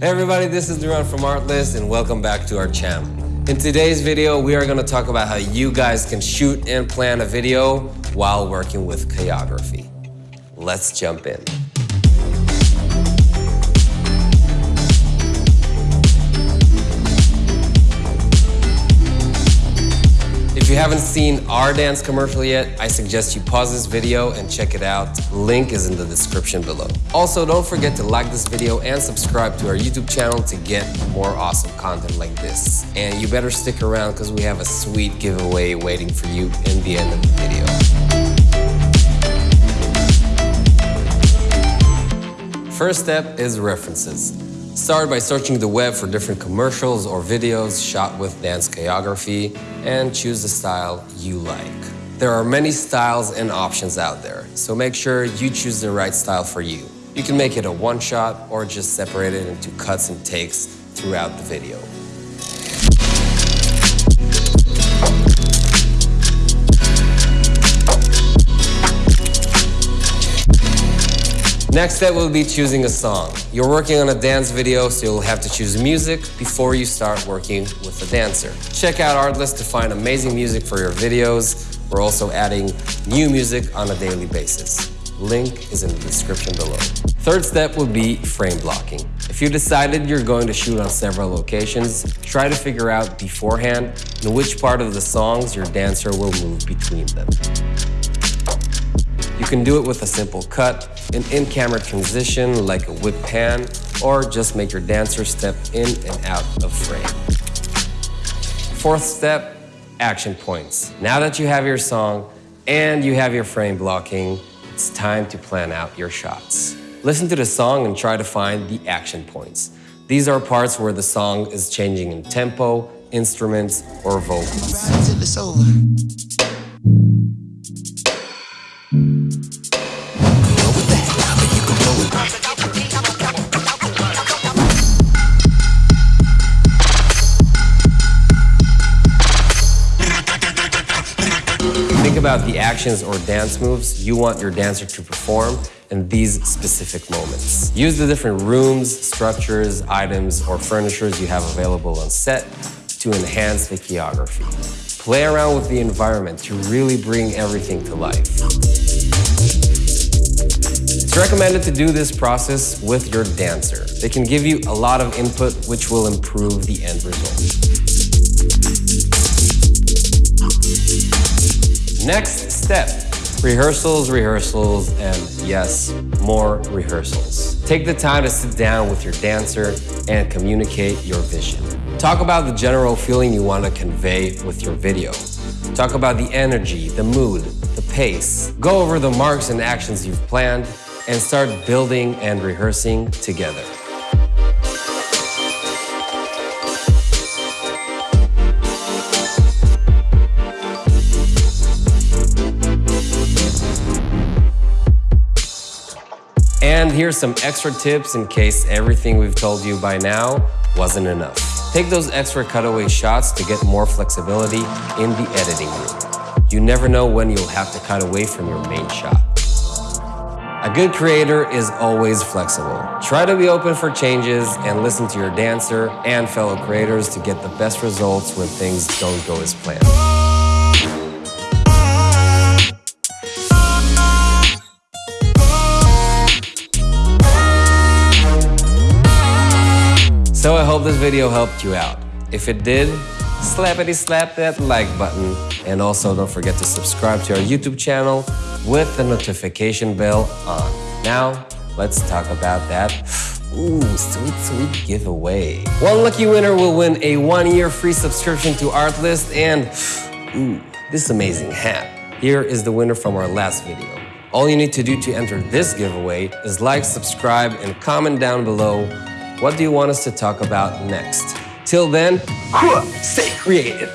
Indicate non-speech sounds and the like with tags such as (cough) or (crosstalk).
Hey everybody, this is Duran from Artlist and welcome back to our channel. In today's video, we are going to talk about how you guys can shoot and plan a video while working with choreography. Let's jump in. You haven't seen our dance commercial yet, I suggest you pause this video and check it out. Link is in the description below. Also, don't forget to like this video and subscribe to our YouTube channel to get more awesome content like this. And you better stick around because we have a sweet giveaway waiting for you in the end of the video. First step is references. Start by searching the web for different commercials or videos shot with dance choreography and choose the style you like. There are many styles and options out there, so make sure you choose the right style for you. You can make it a one shot or just separate it into cuts and takes throughout the video. Next step will be choosing a song. You're working on a dance video, so you'll have to choose music before you start working with the dancer. Check out Artlist to find amazing music for your videos. We're also adding new music on a daily basis. Link is in the description below. Third step will be frame blocking. If you decided you're going to shoot on several locations, try to figure out beforehand in which part of the songs your dancer will move between them. You can do it with a simple cut, an in-camera transition like a whip pan, or just make your dancer step in and out of frame. Fourth step, action points. Now that you have your song and you have your frame blocking, it's time to plan out your shots. Listen to the song and try to find the action points. These are parts where the song is changing in tempo, instruments, or vocals. About the actions or dance moves you want your dancer to perform in these specific moments. Use the different rooms, structures, items, or furnitures you have available on set to enhance the choreography. Play around with the environment to really bring everything to life. It's recommended to do this process with your dancer. They can give you a lot of input which will improve the end result. Next step, rehearsals, rehearsals, and yes, more rehearsals. Take the time to sit down with your dancer and communicate your vision. Talk about the general feeling you want to convey with your video. Talk about the energy, the mood, the pace. Go over the marks and actions you've planned and start building and rehearsing together. And here's some extra tips in case everything we've told you by now wasn't enough. Take those extra cutaway shots to get more flexibility in the editing room. You never know when you'll have to cut away from your main shot. A good creator is always flexible. Try to be open for changes and listen to your dancer and fellow creators to get the best results when things don't go as planned. So I hope this video helped you out. If it did, slappity slap that like button. And also don't forget to subscribe to our YouTube channel with the notification bell on. Now, let's talk about that (gasps) Ooh, sweet, sweet giveaway. One lucky winner will win a one-year free subscription to Artlist and ooh, this amazing hat. Here is the winner from our last video. All you need to do to enter this giveaway is like, subscribe, and comment down below what do you want us to talk about next? Till then, stay creative.